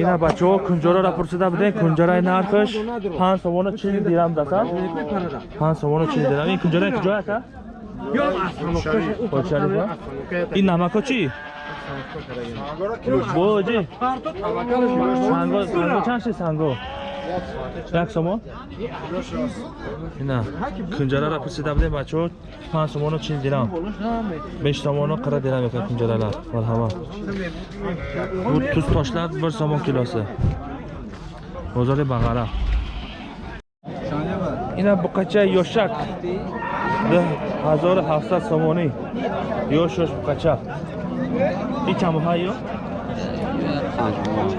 ина бачаҳо кунҷораро пурсида будем. Кунҷараи нархаш? Панҷ сомону чил дирам даста панҷ сомону чил дирам. Ин кунҷараи куҷо Хоҷшарифа? ин намако чӣ боҷи санго санго чанд ши санго? Як сомон ина кунҷараро пурсида будем бачаҳо панҷ сомону чил дирам. Беш сомону қирq дирам екен кунҷаралар марҳамат бу туз тошлар bir сомон килоси бозори бағара ина буқачаи ёшак. Ҳазору ҳафтсад сомонӣ ёшош буқача ин чанд моҳа ё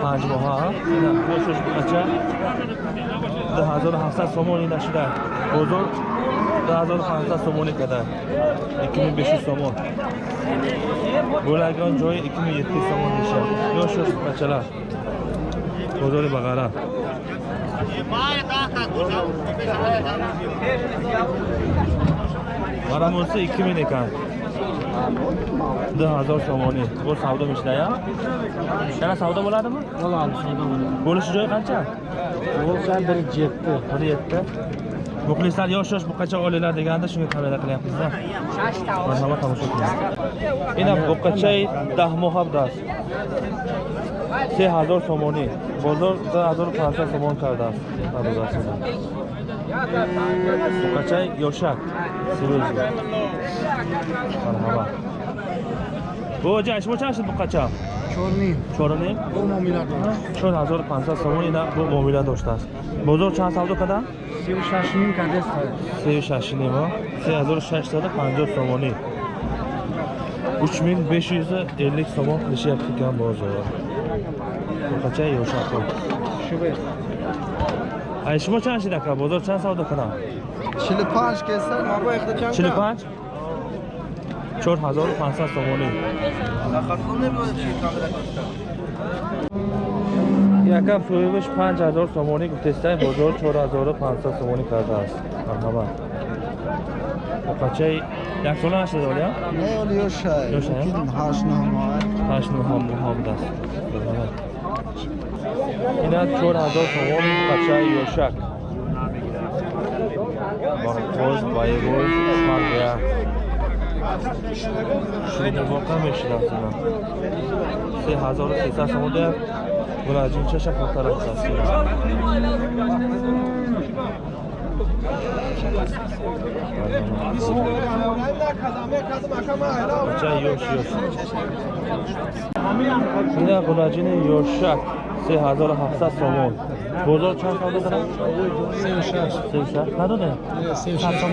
панҷ моҳа ёшош буқача ду ҳазору ҳафтсад сомон ина шуда бозор ду ҳазору панҷсад сомонӣ када икуми бешу сомон bo'lagan joyi 2700 somon deyishadi yosh yosh buqachalar bozori bag'ara maramosi 2000 ekan 2000 somoni. Bu savdo mishlaya yana savdo bo'ladimi bo'ladi savdo bo'ladi bo'lishi joyi qancha bo'lsa bir yetti bir yetti muxlislar yosh yosh buqacha olinglar deganda shunga kamera qilyapmizda marhamat tomosha qiling ina buqachai dah се ҳазор сомонӣ. Бозор дар ҳазору панҷсад сомон кардааст. Мабозасина мукачай ёшак сирӯз марҳаба боҷа шумо чанд шуд мукача чорним. Чор ҳазору панҷсад сомони бо муомила доштааст. Бозор чанд савдо кардан сию шашним се ҳазору шашсаду панҷоҳ сомонӣ. 3550 сомон килишияпти кам бозор бақача ёшако шубе ай шумо чанд шида ка бозор чанд савдо кунам чили панҷ кеса маба ихта чанд чили панҷ чор ҳазору панҷсад сомонӣ якам соҳибаш панҷ ҳазор сомонӣ гуфтестай бозор чор ҳазору панҷсад сомонӣ кардааст марҳамат бақачаи яксола нашида олия не оли ёшай Ёшай, а? кин ҳашт ҳаштну ҳамдаст марҳамат ина чор ҳазор сомони бақачаи ёшак бахоз байроз маргая шурубоқа мешинасина се ҳазору сесад сомон дая гулаҷинчаша хотарафтаст бачаи ёш ёш ина гулаҷини ёшак сомон. Бозор чанд савдо дорад сею шашт сею шаш надоде сею шашт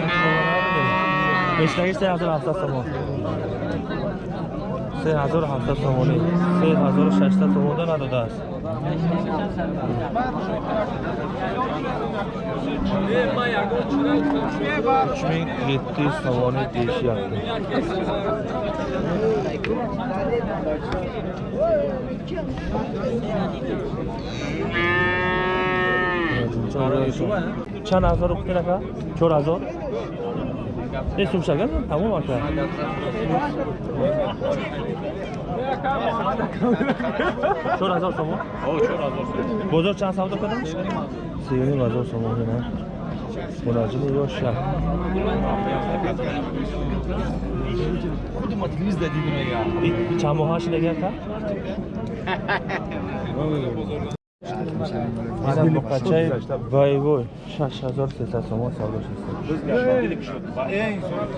бештаги се ҳазору ҳафтсад сомон се ҳазору ҳафтсад сомонӣ се ҳазору шашсад сомонда надодааст уч мин єtti юз сомонӣ deyishyapti чанд ҳазору гуфтед ака чор ҳазор е сумшага тамом ака чор ҳазор сомон бозор чанд савдо кардам сеюним ҳазор сомон на мунаҷими ёша чанд боқачаи байвой шаш ҳазор сесад сомон савдо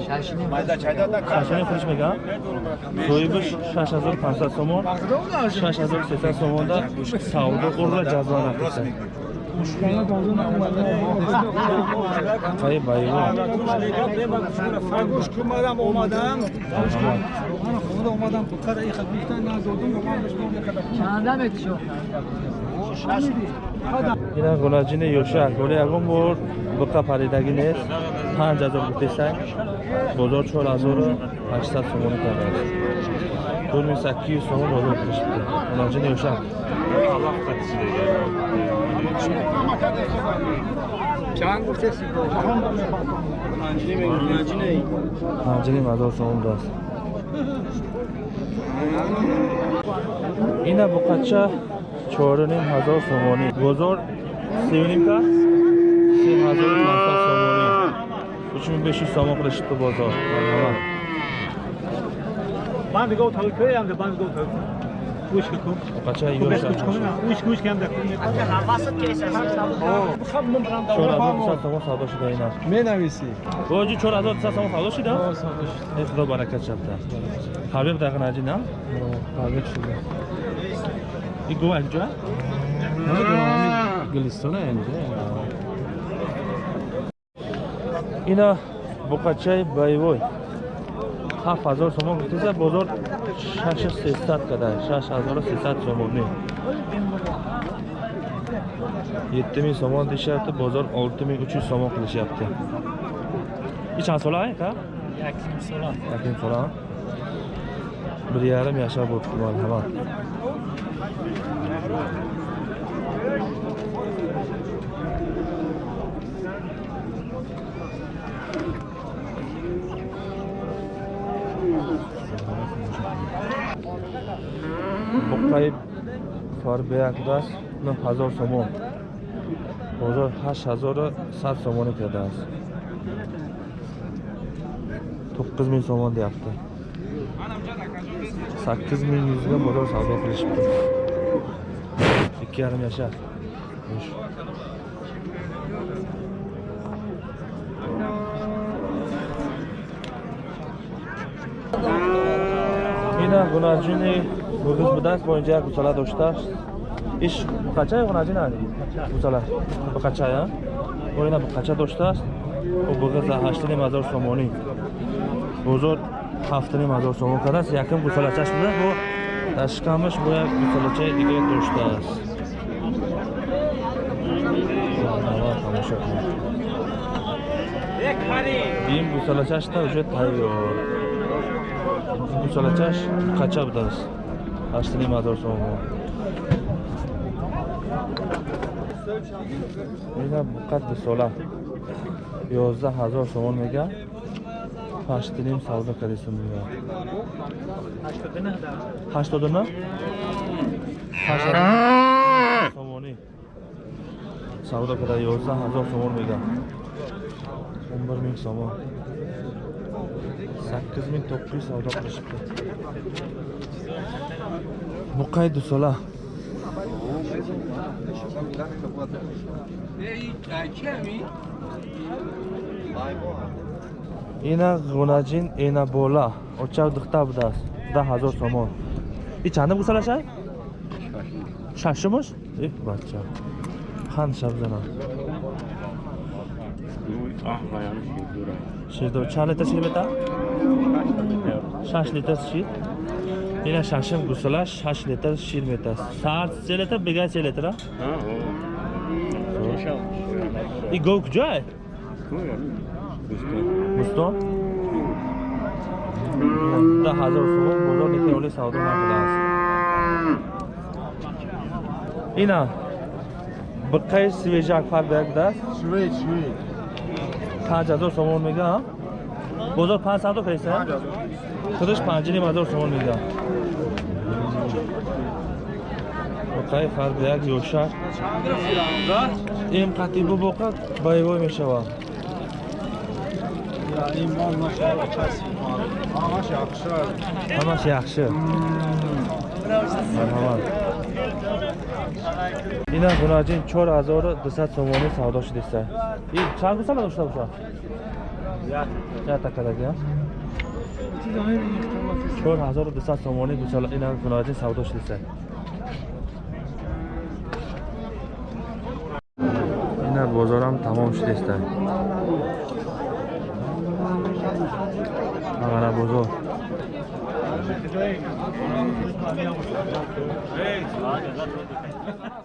шашини фурӯш мегам соҳибаш шаш ҳазор панҷсад сомон шаш ҳазор сесад сомонда савдо пукара иха гуфтан надодум ина гунаҷини ёшак. Голи ягон бор буқа паридагӣ нест. Панҷ ҳазор гуфтесак бозор чор ҳазору ҳаштсад сомони кардааст тур мисакию сомон бозор кушд гунаҷини ёшак. Чанд гуфтес панҷини мазор сомон даст ина буқача чоруним ҳазор сомонӣ. Бозор сиюнимка се ҳазор панҷсад сомонӣ. Учму беши сомон қилишибту бозор. Банд гов талкаямда банд гов талка вышка кун қача ёшаомон савдо шида ина. Менависи. Боҷи чорҳазор сад сомон савдо шида худо баракат шабда ҳабиб дақинаҷи на ҳабиб шуда як ҷоя гулистона энҷа ина буқачаи байвой ҳафт ҳазор сомон гуфтеса бозор шашу сесад када шаш ҳазору сесад сомонӣ єтти мин сомон дишяпти бозор олти мин уч юз сомон қилишяпти и чанд сола ай ка яким сола бир ярим яша будки марҳамат буқаи фарбеякдаст нӯҳ ҳазор сомон бозор ҳашт ҳазору сад сомонӣ кардааст тоққиз мин сомон deyapti sakkiz ming yuzga bozor savdo qilishibdi ikki yarim yashar. Xo'sh. ина гунаҷини мӯгиз будааст бо инҷа як гусала доштааст иш буқача гунаҷина гусала. Буқачая бо ина буқача доштааст бо буғиза ҳаштиним ҳазор сомонӣ. Бозор ҳафтаним ҳазор сомон кардааст. Якм гусалачаш буда бо дашкамаш бо як гусалачаи дига доштааст тамошо кунед. ин гусалачашта уже тайёр гусалачаш қача будааст ҳаштаним ҳазор сомон ина буқа дусола ёздаҳ ҳазор сомон мега ҳаштиним савдо кардисум мега ҳаштоду на сомонӣ савдо карда ёздаҳ ҳазор сомон мега. Он бир мин сомон sakkiz ming to'qqiz yuz savdo qilishibdi buqay dusola ина гунajin ена бола. Очав духта будааст. Да ҳазор сомон. И чандам гусалашай шашумуш э бача. Қан шабзанам ширдо чанд литр шир бета? Шаш литр шир. Ина шашим гусала шаш литр шир метаст сар се литр бегай се литр и гов куҷоай бустон да ҳазор сомон бозор нехиёли савдо накардааст ина биқаи свежак фар беяк будааст? Панҷ ҳазор сомон мега бозор панҷ савдо кардиса худаш панҷним ҳазор сомон мега биқаи фар беяк ёшак? Ин қатъи бубоқа байвой мешавад ҳамаш яхши марҳамат ина гунаҷин чор ҳазору дусад сомонӣ савдо шудиста. И чанд гусала дошта бошад? Ятакадаги чор ҳазору дусад сомонӣ гусала ина гунаҷин савдо шудиста. Ина бозорам тамом шудиста ағара бозор Hey!